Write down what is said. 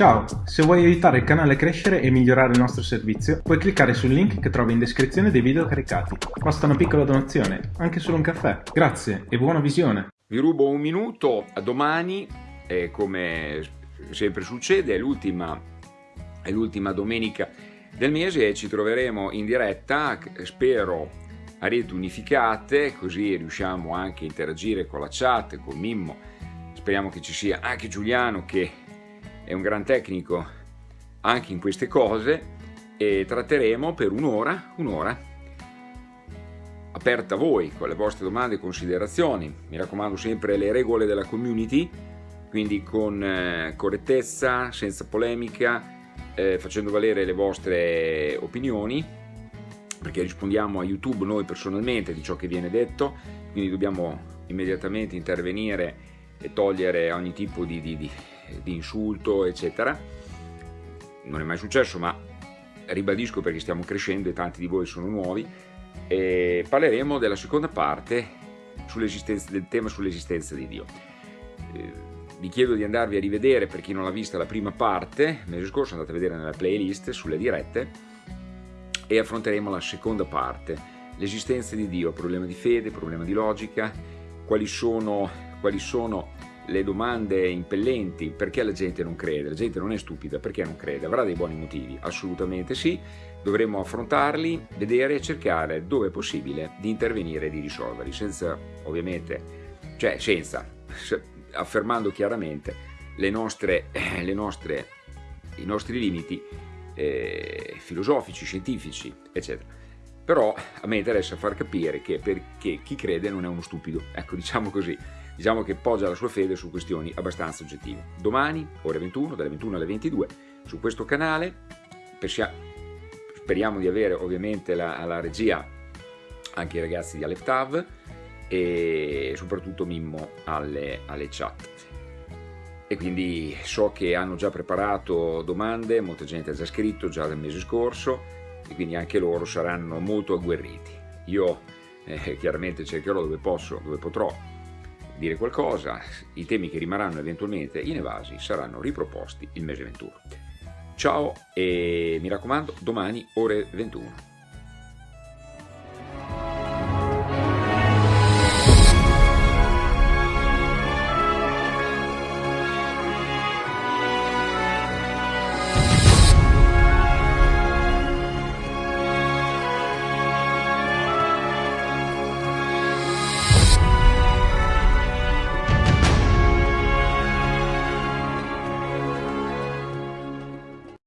Ciao, se vuoi aiutare il canale a crescere e migliorare il nostro servizio, puoi cliccare sul link che trovi in descrizione dei video caricati. Basta una piccola donazione, anche solo un caffè. Grazie e buona visione! Vi rubo un minuto, a domani, eh, come sempre succede, è l'ultima domenica del mese e ci troveremo in diretta, spero a reti unificate, così riusciamo anche a interagire con la chat, con Mimmo, speriamo che ci sia anche Giuliano che è un gran tecnico anche in queste cose e tratteremo per un'ora, un'ora, aperta a voi con le vostre domande e considerazioni. Mi raccomando sempre le regole della community, quindi con eh, correttezza, senza polemica, eh, facendo valere le vostre opinioni, perché rispondiamo a YouTube noi personalmente di ciò che viene detto, quindi dobbiamo immediatamente intervenire e togliere ogni tipo di, di, di di insulto, eccetera. Non è mai successo, ma ribadisco perché stiamo crescendo e tanti di voi sono nuovi. E parleremo della seconda parte del tema sull'esistenza di Dio. Eh, vi chiedo di andarvi a rivedere, per chi non l'ha vista, la prima parte, mese scorso andate a vedere nella playlist sulle dirette, e affronteremo la seconda parte, l'esistenza di Dio, problema di fede, problema di logica, quali sono, quali sono le domande impellenti, perché la gente non crede? La gente non è stupida, perché non crede? Avrà dei buoni motivi? Assolutamente sì, dovremmo affrontarli, vedere e cercare dove è possibile di intervenire e di risolverli, senza ovviamente, cioè senza, affermando chiaramente le nostre, le nostre, i nostri limiti eh, filosofici, scientifici, eccetera. Però a me interessa far capire che perché chi crede non è uno stupido, ecco diciamo così diciamo che poggia la sua fede su questioni abbastanza oggettive. Domani, ore 21, dalle 21 alle 22, su questo canale, speriamo di avere ovviamente la, la regia anche i ragazzi di Aleph Tav e soprattutto Mimmo alle, alle chat e quindi so che hanno già preparato domande, molta gente ha già scritto già dal mese scorso e quindi anche loro saranno molto agguerriti. Io eh, chiaramente cercherò dove posso, dove potrò dire qualcosa, i temi che rimarranno eventualmente inevasi saranno riproposti il mese 21. Ciao e mi raccomando, domani ore 21.